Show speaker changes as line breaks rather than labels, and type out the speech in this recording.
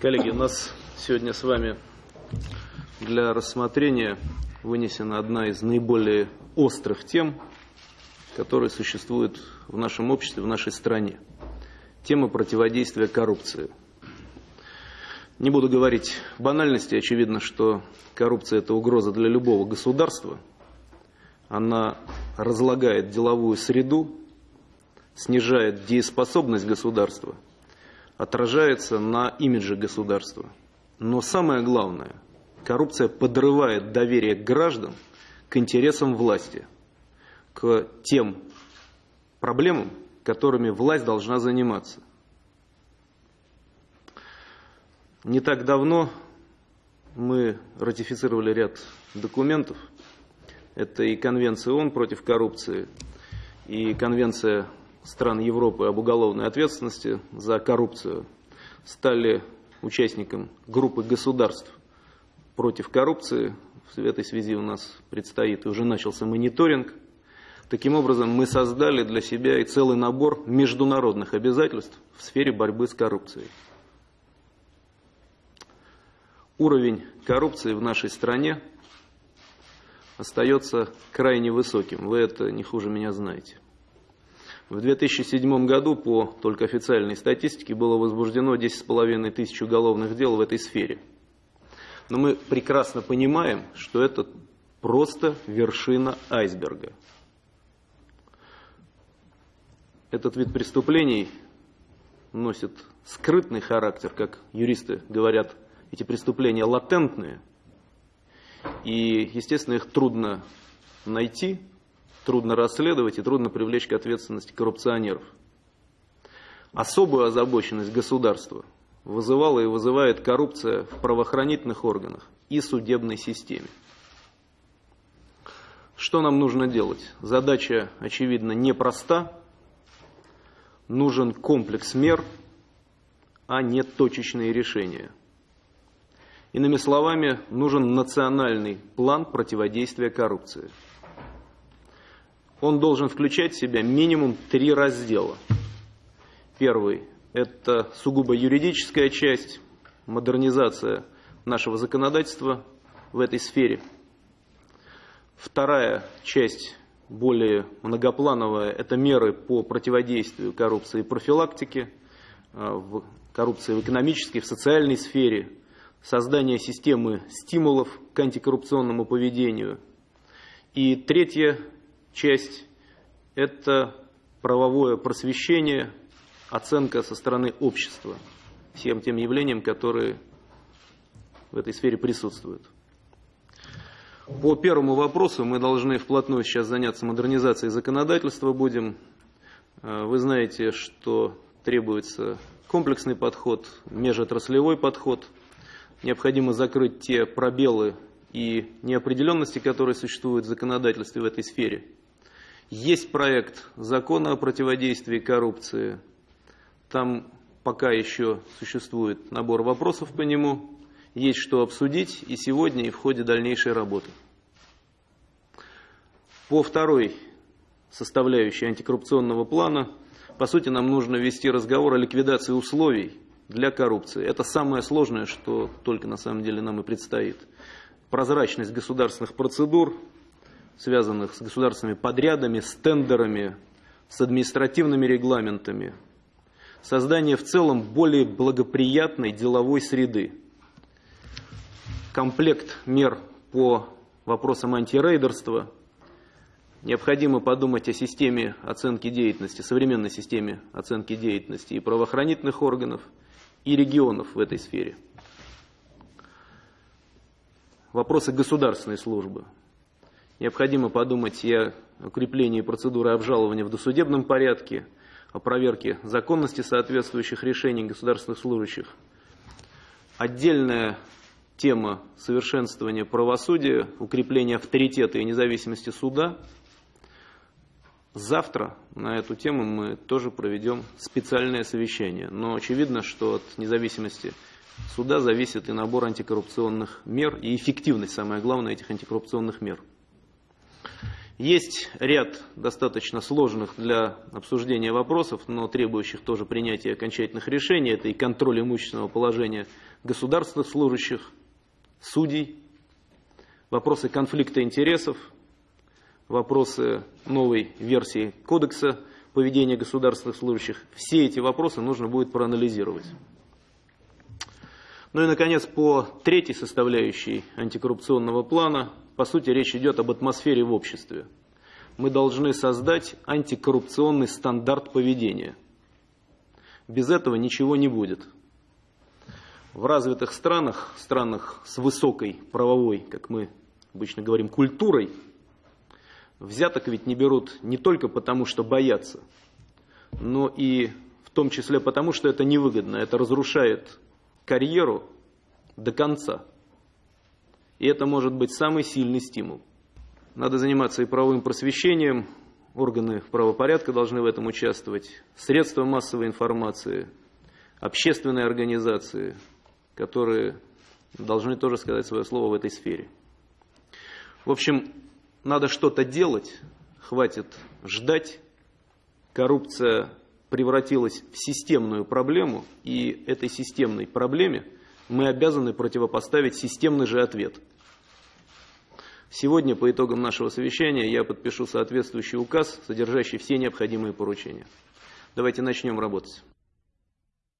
Коллеги, у нас сегодня с вами для рассмотрения вынесена одна из наиболее острых тем, которые существуют в нашем обществе, в нашей стране. Тема противодействия коррупции. Не буду говорить банальности, очевидно, что коррупция – это угроза для любого государства. Она разлагает деловую среду, снижает дееспособность государства – отражается на имидже государства. Но самое главное, коррупция подрывает доверие граждан к интересам власти, к тем проблемам, которыми власть должна заниматься. Не так давно мы ратифицировали ряд документов. Это и Конвенция ООН против коррупции, и Конвенция стран Европы об уголовной ответственности за коррупцию стали участником группы государств против коррупции. В этой связи у нас предстоит и уже начался мониторинг. Таким образом, мы создали для себя и целый набор международных обязательств в сфере борьбы с коррупцией. Уровень коррупции в нашей стране остается крайне высоким. Вы это не хуже меня знаете. В 2007 году по только официальной статистике было возбуждено 10,5 тысяч уголовных дел в этой сфере. Но мы прекрасно понимаем, что это просто вершина айсберга. Этот вид преступлений носит скрытный характер, как юристы говорят, эти преступления латентные. И, естественно, их трудно найти, трудно расследовать и трудно привлечь к ответственности коррупционеров. Особую озабоченность государства вызывала и вызывает коррупция в правоохранительных органах и судебной системе. Что нам нужно делать? Задача, очевидно, непроста. Нужен комплекс мер, а не точечные решения. Иными словами, нужен национальный план противодействия коррупции – он должен включать в себя минимум три раздела. Первый – это сугубо юридическая часть, модернизация нашего законодательства в этой сфере. Вторая часть, более многоплановая, это меры по противодействию коррупции и профилактике, э, коррупции в экономической, в социальной сфере, создание системы стимулов к антикоррупционному поведению. И третья часть – это правовое просвещение, оценка со стороны общества всем тем явлениям, которые в этой сфере присутствуют. По первому вопросу мы должны вплотную сейчас заняться модернизацией законодательства будем. Э, вы знаете, что требуется комплексный подход, межотраслевой подход. Необходимо закрыть те пробелы и неопределенности, которые существуют в законодательстве в этой сфере. Есть проект закона о противодействии коррупции. Там пока еще существует набор вопросов по нему. Есть что обсудить и сегодня, и в ходе дальнейшей работы. По второй составляющей антикоррупционного плана, по сути, нам нужно вести разговор о ликвидации условий для коррупции. Это самое сложное, что только на самом деле нам и предстоит. Прозрачность государственных процедур, связанных с государственными подрядами, с тендерами, с административными регламентами, создание в целом более благоприятной деловой среды, комплект мер по вопросам антирейдерства, необходимо подумать о системе оценки деятельности, современной системе оценки деятельности и правоохранительных органов, и регионов в этой сфере. Вопросы государственной службы – Необходимо подумать и о укреплении процедуры обжалования в досудебном порядке, о проверке законности соответствующих решений государственных служащих. Отдельная тема совершенствования правосудия, укрепления авторитета и независимости суда. Завтра на эту тему мы тоже проведем специальное совещание. Но очевидно, что от независимости суда зависит и набор антикоррупционных мер, и эффективность, самое главное, этих антикоррупционных мер. Есть ряд достаточно сложных для обсуждения вопросов, но требующих тоже принятия окончательных решений. Это и контроль имущественного положения государственных служащих, судей, вопросы конфликта интересов, вопросы новой версии кодекса поведения государственных служащих. Все эти вопросы нужно будет проанализировать. Ну и, наконец, по третьей составляющей антикоррупционного плана, по сути, речь идет об атмосфере в обществе. Мы должны создать антикоррупционный стандарт поведения. Без этого ничего не будет. В развитых странах, странах с высокой правовой, как мы обычно говорим, культурой, взяток ведь не берут не только потому, что боятся, но и в том числе потому, что это невыгодно, это разрушает карьеру до конца. И это может быть самый сильный стимул. Надо заниматься и правовым просвещением, органы правопорядка должны в этом участвовать, средства массовой информации, общественные организации, которые должны тоже сказать свое слово в этой сфере. В общем, надо что-то делать, хватит ждать. Коррупция превратилась в системную проблему, и этой системной проблеме мы обязаны противопоставить системный же ответ. Сегодня по итогам нашего совещания я подпишу соответствующий указ, содержащий все необходимые поручения. Давайте начнем работать.